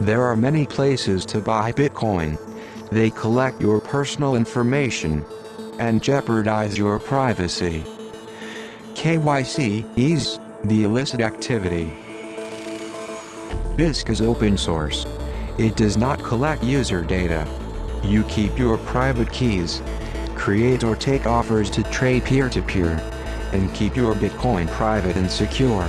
There are many places to buy Bitcoin. They collect your personal information and jeopardize your privacy. KYC is the illicit activity. Bisq is open source. It does not collect user data. You keep your private keys, create or take offers to trade peer-to-peer, -peer, and keep your Bitcoin private and secure.